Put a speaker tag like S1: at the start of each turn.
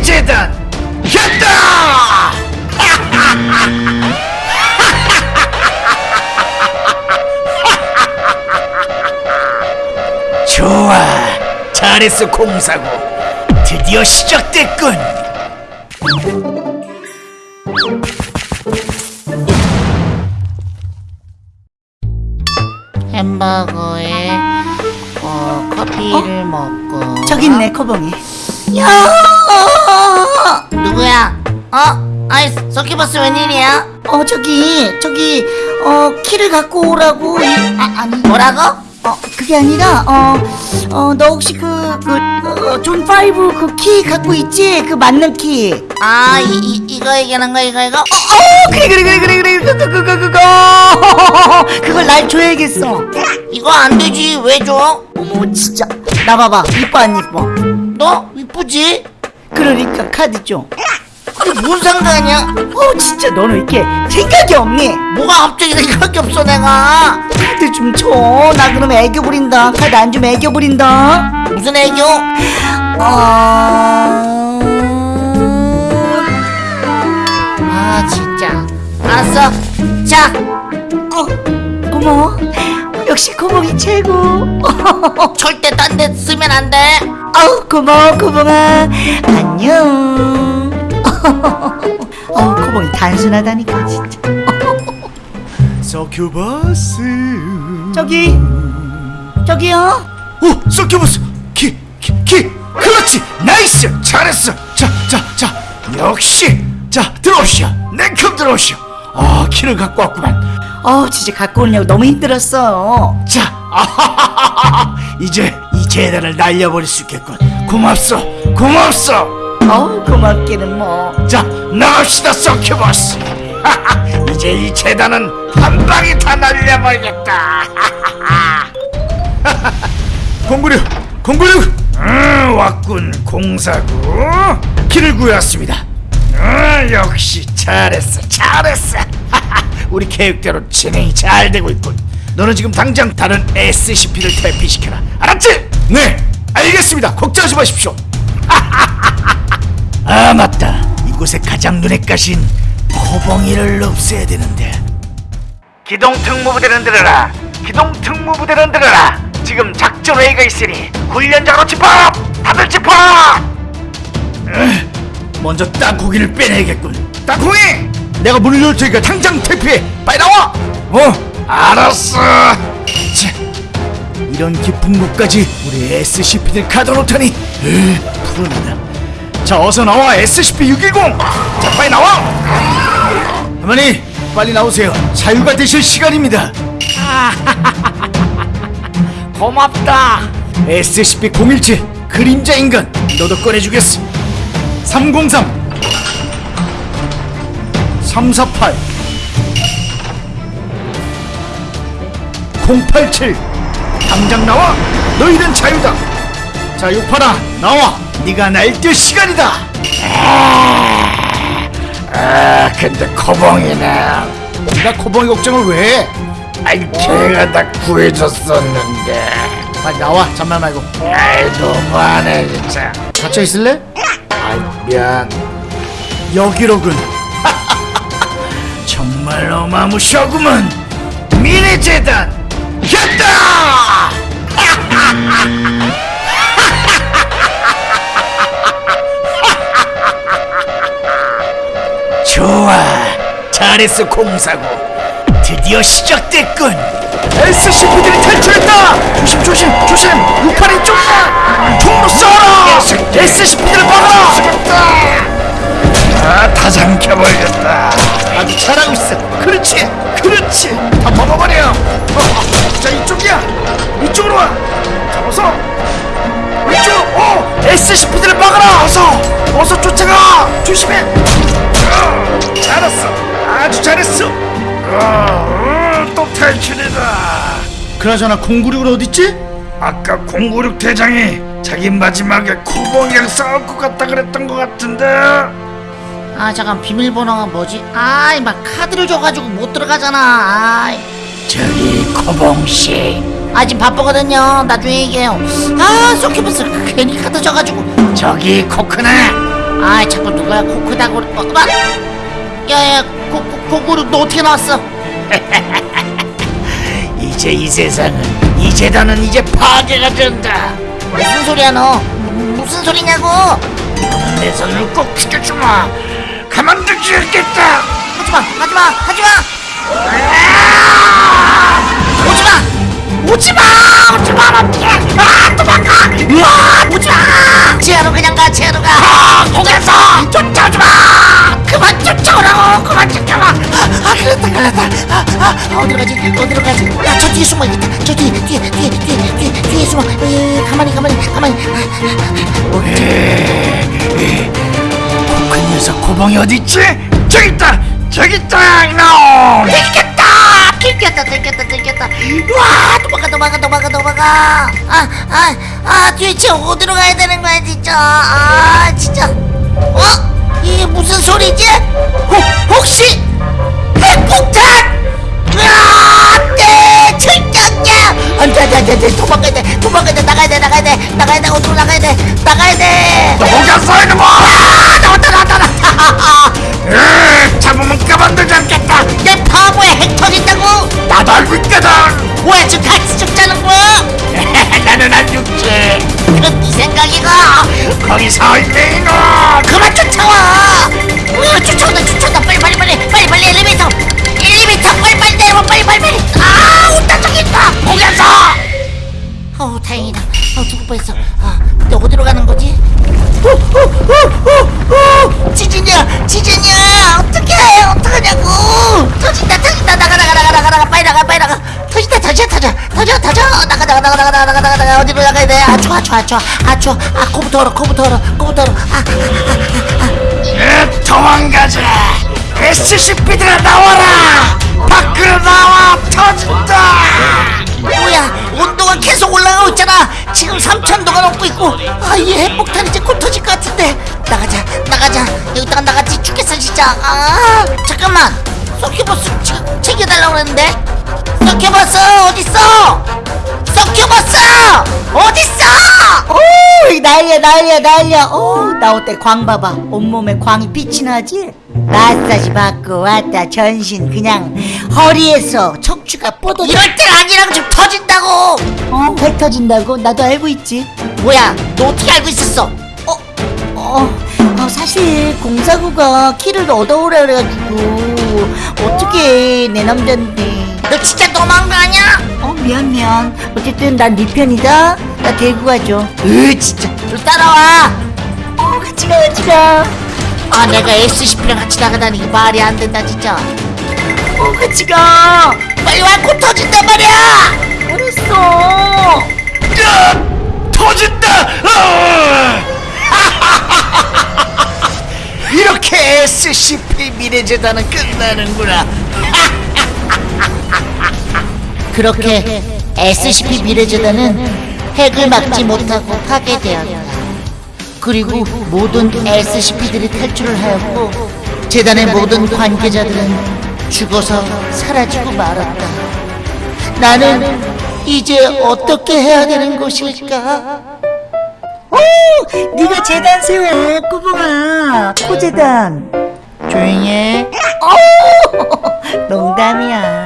S1: 미래 재단 했다! 좋아, 잘했어 공사고. 드디어 시작됐군.
S2: 햄버거에 어, 커피를 먹고
S3: 저기 있네 고봉이 야
S2: 누구야? 어? 아이 서큐버스 웬일이야?
S3: 어 저기 저기 어 키를 갖고 오라고 이- 아 아니
S2: 뭐라고?
S3: 어 그게 아니라 어어 너 혹시 그그 zone five 그 키 갖고 있지 그 맞는 키
S2: 아 이, 이, 이거 얘기하는 거 이거 이거?
S3: 어, 그래 그래 그래 그래 그래 그거 그거 그거 그거 그걸 날 줘야겠어
S2: 이거 안 되지 왜 줘?
S3: 어머 진짜 나 봐봐 이뻐 안 이뻐
S2: 너 이쁘지?
S3: 그러니까 카드 줘
S2: 근데 뭔 상관이야?
S3: 어 진짜 너는 이렇게 생각이 없니?
S2: 뭐가 갑자기 생각이 없어 내가.
S3: 카드 좀 줘. 나 그러면 애교 부린다. 카드 안 주면 애교 부린다.
S2: 무슨 애교?
S3: 어...
S2: 아 진짜. 알았어. 자.
S3: 어, 고마워. 역시 고봉이 최고.
S2: 절대 딴 데 쓰면 안돼
S3: 아우 고마워 고봉아. 안녕. 어, 고봉이 단순하다니까 진짜.
S1: 서큐버스.
S3: 저기, 저기요.
S1: 오, 서큐버스. 키, 키, 키. 그렇지. nice. 잘했어. 자, 자, 자. 역시. 자, 들어오시오. 냉큼 들어오시오. 아, 키를 갖고 왔구만.
S3: 어, 진짜 갖고 오려고 너무 힘들었어.
S1: 자, 아하하하하. 이제 이 재단을 날려버릴 수 있겠군. 고맙소. 고맙소.
S3: 어, 고맙기는 뭐.
S1: 자, 나갑시다, 서큐버스. 이제 이 재단은 한 방에 다 날려버리겠다. 공구류, 공구류. 음, 왔군, 공사구. 길을 구해왔습니다. 음, 역시 잘했어, 잘했어. 우리 계획대로 진행이 잘 되고 있군. 너는 지금 당장 다른 SCP를 탈피시켜라. 알았지? 네, 알겠습니다. 걱정하지 마십시오. 아 맞다. 이곳에 가장 눈에 까신 코봉이를 없애야 되는데. 기동 특무부대는 들어라. 기동 특무부대는 들어라. 지금 작전 회의가 있으니 훈련장으로 집합! 다들 집합! 으, 먼저 땅콩이를 빼내야겠군. 땅콩이 내가 문을 열을 테니까 당장 퇴피해. 빨리 나와! 어 알았어. 자, 이런 깊은 곳까지 우리 SCP들 가둬놓다니. 으, 푸른다 자 어서 나와 SCP-610 자 빨리 나와. 할머니 빨리 나오세요. 자유가 되실 시간입니다. 고맙다. SCP-017 그림자 인간 너도 꺼내주겠어. 303 348 087 당장 나와. 너희는 자유다. 자 육파라 나와. 네가 날뛸 시간이다. 아 근데 코봉이는 네가 코봉이 걱정을 왜 해? 아이 걔가 다 구해줬었는데. 빨리 나와 잔말 말고. 아이 너무하네 진짜. 갇혀 있을래? 아이 미안. 여기로군. 정말 어마무시하구먼. 미래재단 했다! 좋아. 잘했어 공사고. 드디어 시작됐군. SCP들이 탈출했다! 조심 조심 조심. 우파리 쪽이야 총으로 쏴라. SCP들을 막아라 아다 잠겨버렸다. 아주 잘하고 있어. 그렇지 그렇지. 다 먹어버려. 어, 자 이쪽이야. 이쪽으로 와. 잡아서. 이쪽 어 SCP들을 막아라. 어서. 어서 쫓아가. 조심해. 어, 잘했어. 아주 잘했어. 어, 어, 또 탈출이다. 그나저나 096은 어딨지? 아까 096 대장이 자기 마지막에 쿠봉이랑 싸울 것 같다 그랬던 것 같은데
S2: 아 잠깐 비밀번호가 뭐지? 아이 막 카드를 줘가지고 못 들어가잖아 아이
S1: 저기 코봉씨
S2: 아 지금 바쁘거든요 나중에 얘기해요 아 서큐버스 괜히 카드 줘가지고
S1: 저기 코크나
S2: 아 자꾸 누가 코크다고 어, 막 야야 고고고고 너 어떻게 나왔어?
S1: 이제 이 세상은 이 재단은 이제 파괴가 된다.
S2: 무슨 소리야 너? 무- 무슨 소리냐고?
S1: 내 손을 꼭 지켜주마. 가만두지 않겠다.
S2: 하지마 하지마 하지마! 오지마! 오지마! 오지마 아 도망가! 으아 오지마! 지하로 그냥 가 지하로 가. 아, 거기서 쫓아오지마! 그만 쫓아오라고! 그만 쫓아와! 아, 아 그랬다 그랬다. 아, 아 어디로 가지? 어디로 가지? 아저 뒤에 숨어 있겠다. 저 뒤에 뒤에 뒤에 뒤에 뒤에 뒤에 숨어. 에, 가만히 가만히 가만히.
S1: 그 녀석 고봉이 어디 있지? 저기 있다. 저기 있다.
S2: 들켰다! 들켰다 들켰다 들켰다 와 도망가 도망가 도망가 도망가 아 아 아 도대체 어디로 가야 되는 거야 진짜 아 진짜 어? 이게 무슨 소리지? 혹, 혹시 핵폭탄? 안돼 철장야 안돼 안돼 안돼 도망가야 돼 도망가야 돼 나가야 돼 나가야 돼 나가야 돼 어디로 나가야 돼 나가야 돼
S1: 녹였어 이놈아.
S2: 아, 나 뭐야 지금 같이 죽자는 거야?
S1: 나는 안 죽지.
S2: 그건 네 생각이가
S1: 거기 서 있네 이놈.
S2: 그만 쫓아와. 으 쫓아온다 쫓아온다. 빨리 빨리 빨리. 빨리 빨리 엘리베이터. 엘리베이터 빨리 빨리 내려와. 빨리 빨리 빨리. 아 온다 저기 있다. 거기서 어 다행이다. 어 죽을 뻔했어. 아 근데 어디로 가는 거지? 지진이야 지진이야. 어떡해. 어떡하냐고. 터진다 터진다. 나가 나가 나가 나가 나가. 빨리 나가 빨리 나가 타자 타자 타자 타자. 나가 나가 나가 나가 나가 나가 나가. 어디로 나가야 돼? 아초 아초 아초 아초 아. 코부터 얼어 코부터 얼어 코부터 얼어. 아,
S1: 아, 아, 아아아아 도망가자. SCP들아 나와라. 밖으로 나와. 터진다.
S2: 뭐야 온도가 계속 올라가고 있잖아. 지금 3천도가 넘고 있고. 아이 핵폭탄 이제 곧 터질 것 같은데. 나가자 나가자. 여기다가 나갔지. 죽겠어 진짜 아 잠깐만. 소키버스 챙겨달라고 그랬는데. 서큐버스 어딨어? 서큐버스 어딨어?
S3: 오 난리야 난리야 난리야. 오 나올 때? 광 봐봐. 온몸에 광이 빛이 나지? 마사지 받고 왔다. 전신 그냥 허리에서 척추가 뻗어
S2: 이럴 땐 아니라고 좀 터진다고.
S3: 어? 배 터진다고? 나도 알고 있지.
S2: 뭐야 너 어떻게 알고 있었어?
S3: 어, 어, 어, 사실 공사구가 키를 얻어오라 그래가지고 어떻게 내 남잔데.
S2: 너 진짜 너무한 거 아니야?
S3: 어 미안 미안. 어쨌든 난 네 편이다. 나 데리고 가줘
S2: 으 진짜. 너 따라와.
S3: 어 같이 가 같이 가.
S2: 아 내가 SCP랑 같이 나가다니 말이 안 된다 진짜.
S3: 어, 같이 가.
S2: 빨리 와곧 터진단 말이야!
S3: 알았어.
S1: 으, 터진다. SCP 미래재단은 끝나는구나.
S2: 그렇게 SCP 미래재단은 핵을 막지 못하고 파괴되었다 그리고 모든 SCP들이 탈출을 하였고 재단의 모든 관계자들은 죽어서 사라지고 말았다 나는 이제 어떻게 해야 되는 것일까?
S3: 오 네가 재단 세워 꼬봉아 코재단
S2: 조용히 해.
S3: 오 농담이야